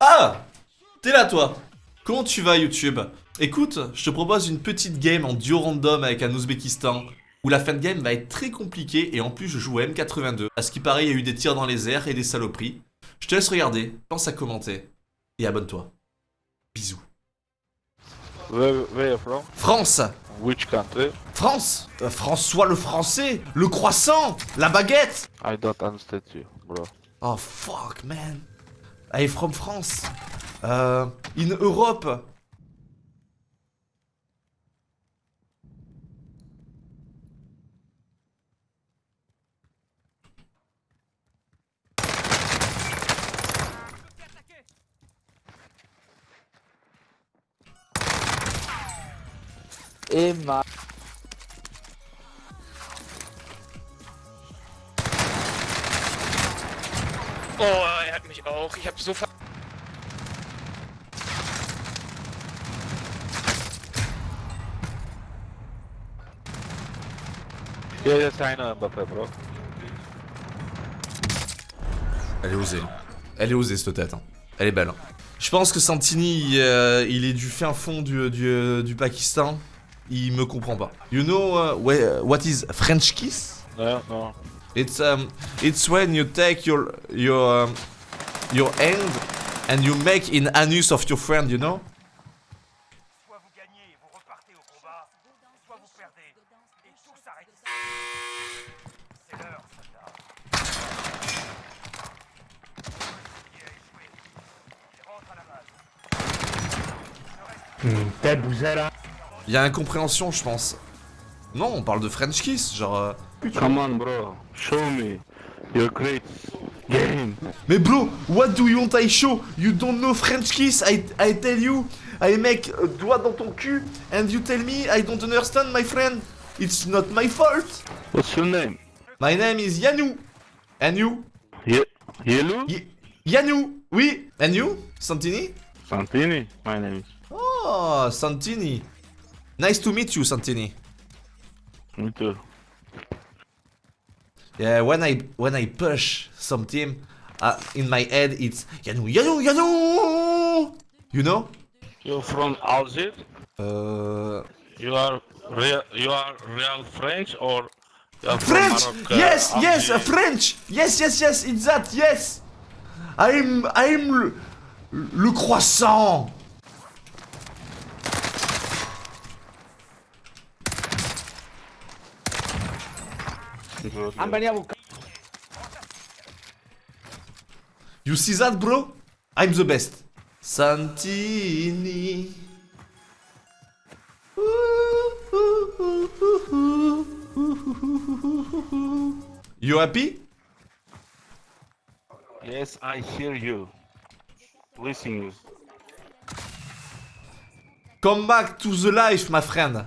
Ah T'es là toi Comment tu vas YouTube? Écoute, je te propose une petite game en duo random avec un Ouzbékistan où la fin de game va être très compliquée et en plus je joue à M82. À ce qui paraît, il y a eu des tirs dans les airs et des saloperies. Je te laisse regarder, pense à commenter et abonne-toi. Bisous. Where, where from? France Which country? France Euh, François le français Le croissant La baguette I don't understand you, bro. Oh fuck man I from France Euh... In Europe Emma. Oh, er mich auch. Ich hab so ver... Yeah, yes, I know Mbappé, bro. Elle est osée. Elle est osée cette tête. hein. Elle est belle. hein. Je pense que Santini, euh, il est du fin fond du, du, du Pakistan. Il me comprend pas. You know uh, what is French kiss? No, no. It's um, it's when you take your your um, your hand and you make in anus of your friend, you know? Soit vous gagnez et vous repartez au combat, soit vous perdez et tout s'arrête. C'est l'heure, soldat. Base. Il y a incompréhension, je pense. Non, on parle de French kiss, genre. euh, Come on, bro. Show me your great game. Mais bro, what do you want? I show? You don't know French kiss, I, I tell you. I make a doigt dans ton cul, and you tell me I don't understand, my friend. It's not my fault. What's your name? My name is Yanou. And you? Ye Yellow? Y Yanou, oui. And you? Santini? Santini? My name is. Oh, Santini. Nice to meet you, Santini. Me too. Yeah, when I when I push some team, uh, in my head it's Yanou, Yanou, Yanou. You know? You're from Algiers? Uh, You are real, you are real French or French! Morocco? yes, yes, uh, French! Yes, yes, yes, it's that, yes! I'm, I'm le, le croissant! Good. venido a buscar. You see that, bro? I'm the best. Santini. You happy? Yes, I hear you. Listen you. Come back to the life, my friend.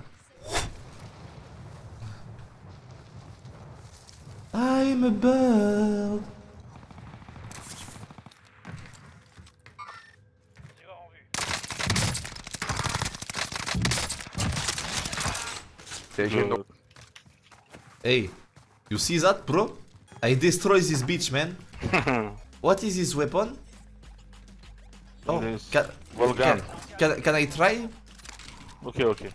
I'm a bird. Tireur en vue. Good. Hey, you see that, bro? I destroy this bitch, man. what is his weapon? Oh, can, Volgan. can, can, can I try? Okay, okay.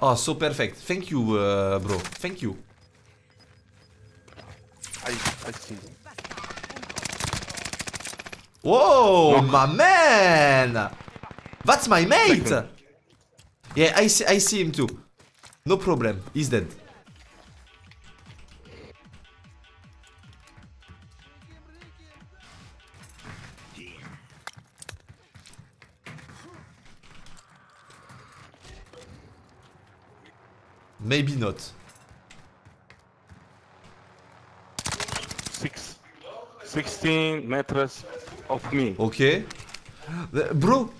Oh, so perfect. Thank you, uh, bro. Thank you. I, I see. Whoa, my man! That's my mate! Yeah, I see, I see him too. No problem, he's dead. Maybe not. Six, 16 meters of me. Okay. Bro!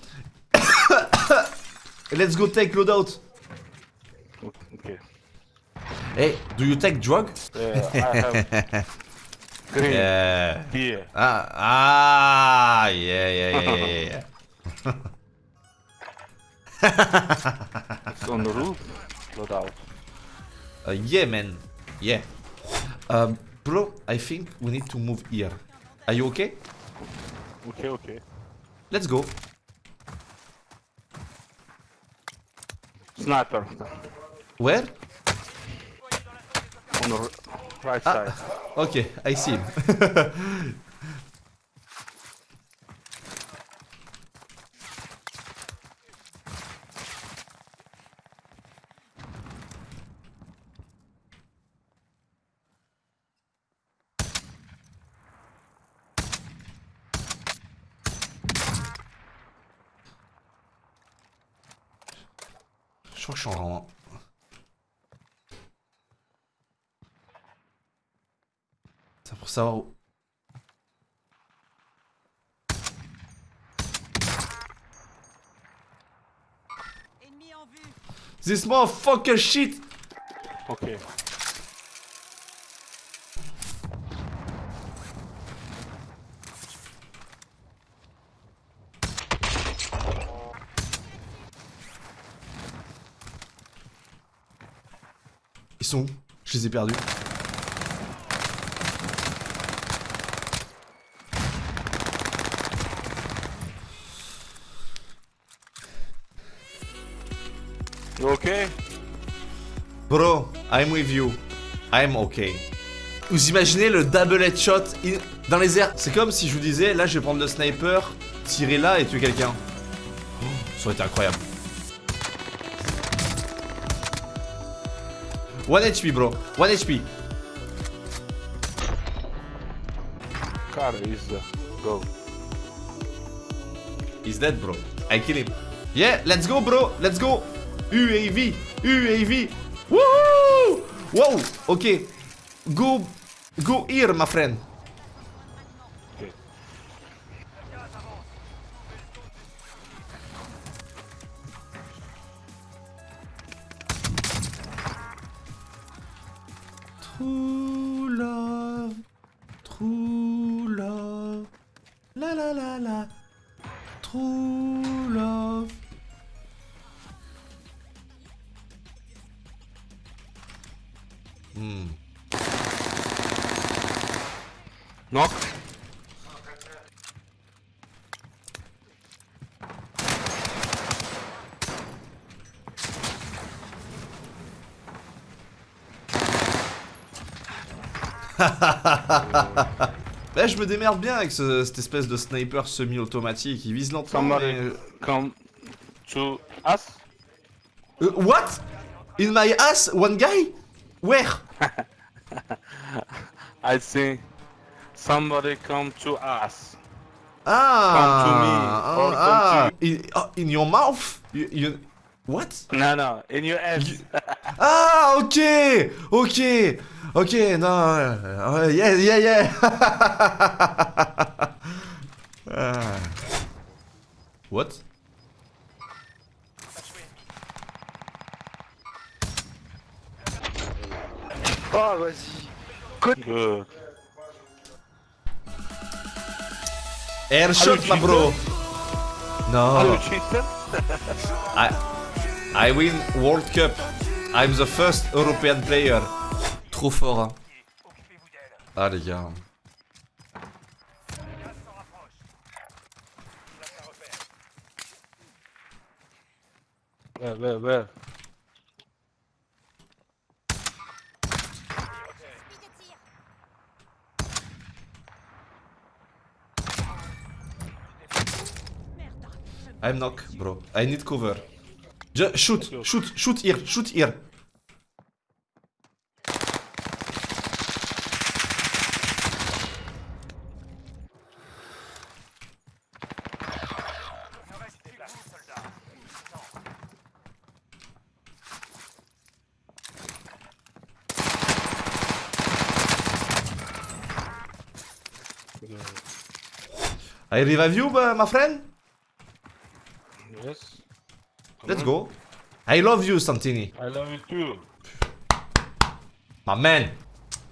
Let's go take loadout. Okay. Hey, do you take drug? Yeah, I have green Yeah. here. Ah, ah, yeah, yeah, yeah, yeah, yeah. It's on the roof. Load out. Uh, yeah, man. Yeah. Um, bro, I think we need to move here. Are you okay? Ok, ok. Let's go. Sniper. Where? On the right Ah. side. Ok, I see him. crois que je suis en... C'est pour savoir où... Ennemi en vue. This motherfucker shit! Ok. Sont où Je les ai perdus. Ok. Bro, I'm with you. I'm okay. Vous imaginez le double headshot in- dans les airs? C'est comme si je vous disais, là je vais prendre le sniper, tirer là et tuer quelqu'un. Oh, ça aurait été incroyable. One HP bro, one HP. Car is go. He's dead bro. I kill him. Yeah, let's go bro, let's go. UAV, UAV. Woohoo! Wow, ok. Go, go here my friend. Knock. Là, je me démerde bien avec ce- cette espèce de sniper semi-automatique. Il vise lentement. Somebody mais- come to us? Euh, what? In my ass, one guy? Where? I think somebody come to us. Ah, Come to me, or ah, come in, oh, in your mouth? You, you- what? No, no, in your head. Ah, ok, ok, ok, no, euh, yeah, yeah, yeah. Ah. What? Oh, vas-y. Good. Airshot, Are you ma bro. No. I, I win World Cup. I'm the first European player. Trop fort, hein. Ah, les gars. Le gaz s'en I'm knock, bro. I need cover. Just shoot, shoot, shoot here, shoot here. I revive you, uh, my friend? Yes. Let's go. I love you, Santini. I love you too. My man.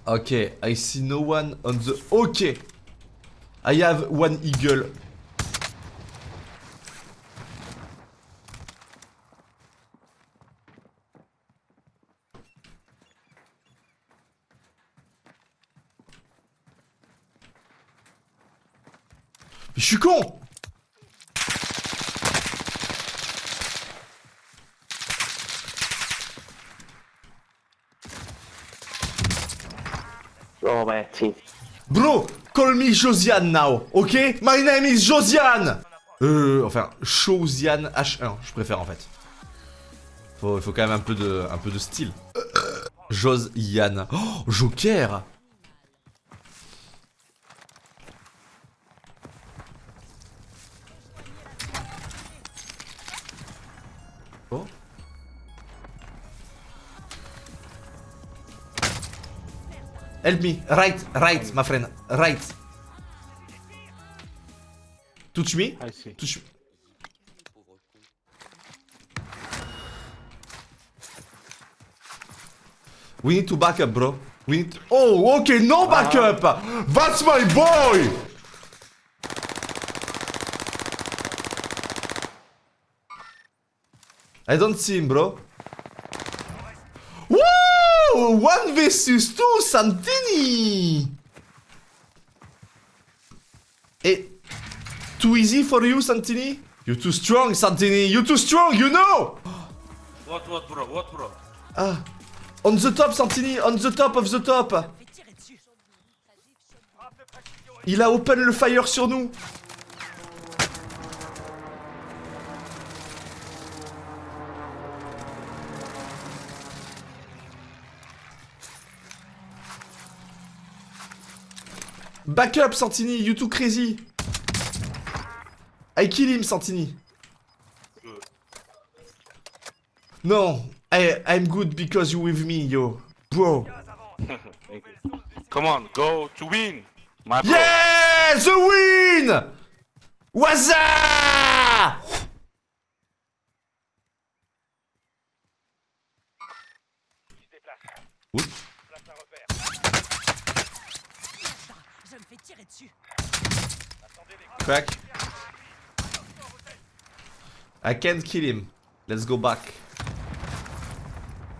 Okay, I see no one on the... Okay. I have one eagle. Je suis con Oh merci. Bro, call me Josiane now, ok? My name is Josiane! Euh, enfin, Josiane H1, je préfère en fait. Faut, faut quand même un peu de, un peu de style. Josiane. Oh, Joker! Help me. Right, right, my friend. Right. Touch me. I see. Touch me. We need to back up, bro. We need. to... Oh, okay, no backup. Ah. That's my boy. I don't see him, bro. One versus two, Santini. Eh, too easy for you, Santini? You too strong, Santini. You too strong, you know. What what bro? What bro? Ah, on the top, Santini. On the top of the top. Il a open le fire sur nous. Back up, Santini, you too crazy. I kill him, Santini. No, I, I'm good because you with me, yo. Bro. Come on, go to win. My bro. Yeah, the win! Waza! Oups. Tirer dessus. Crack. I can't kill him. Let's go back.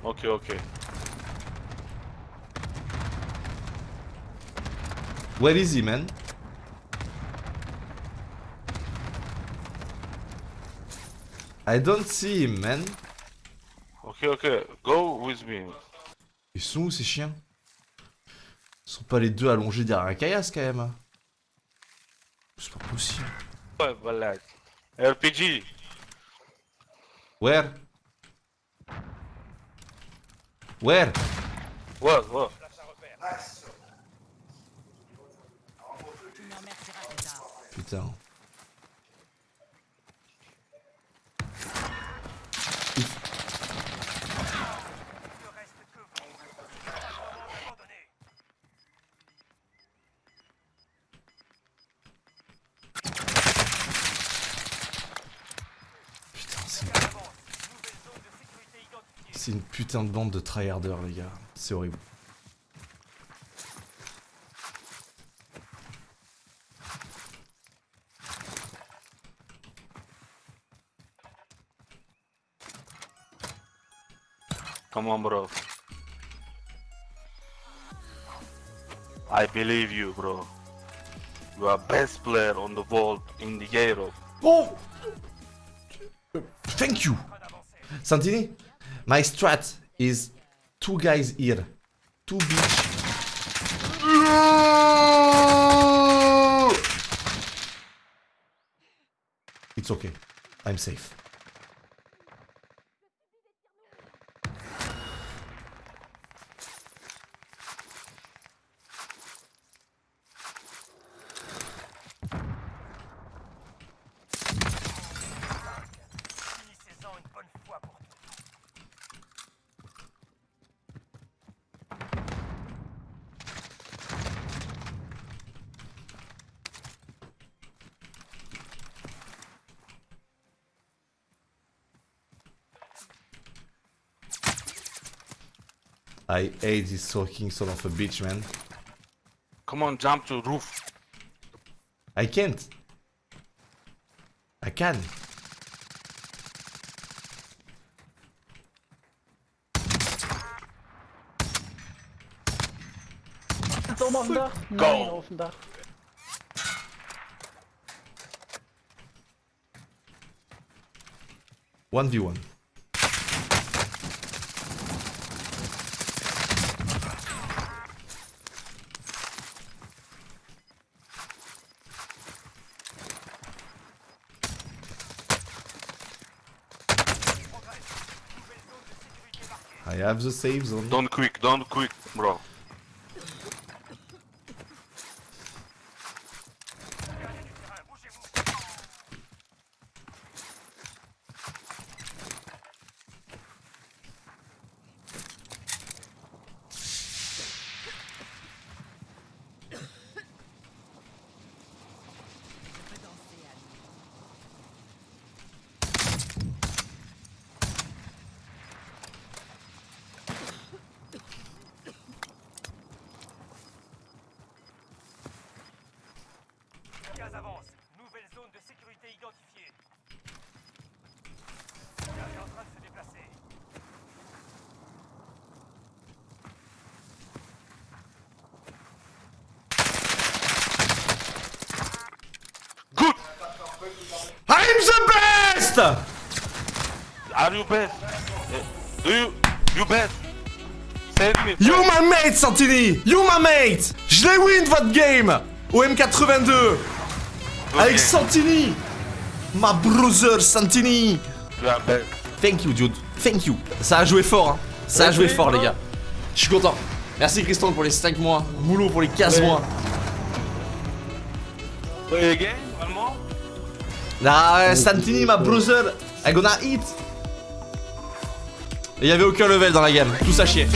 Okay, okay. Where is he, man? I don't see him, man. Okay, okay. Go with me. Ils sont où ces chiens Ils sont pas les deux allongés derrière un caillasse quand même. C'est pas possible. Ouais, voilà. RPG. Where? Where? Plus tard. Putain. Ne reste que vous. Abandonnez. Putain, c'est une... Avance. Nouvelle zone de sécurité identifiée. C'est une putain de bande de tryharders, les gars. C'est horrible. Come on, bro. I believe you, bro. You are best player on the vault in the Europe. Oh Thank you Santini, my strat is two guys here. Two beach. It's okay. I'm safe. I hate this fucking son of a bitch, man. Come on, jump to roof. I can't. I can. Dom? Go. One v one. I have the save zone. Don't quick, don't quick, bro. Gaz avance. Nouvelle zone de sécurité identifiée. Gaz est en train de se déplacer. Good! I'm the best! Are you best? Eh, Do you, you best? You my mate, Santini! You my mate! Je l'ai win votre game! Au M82! Avec Santini! My brother Santini! Are best. Thank you, dude. Thank you. Ça a joué fort, hein. Ça a joué fort, les gars. Je suis content. Merci, Christian, pour les 5 mois. Moulot pour les 15 mois. Play again, more. Nah, Santini, my brother. I gonna eat. Et il y avait aucun level dans la game. Tout ça chier.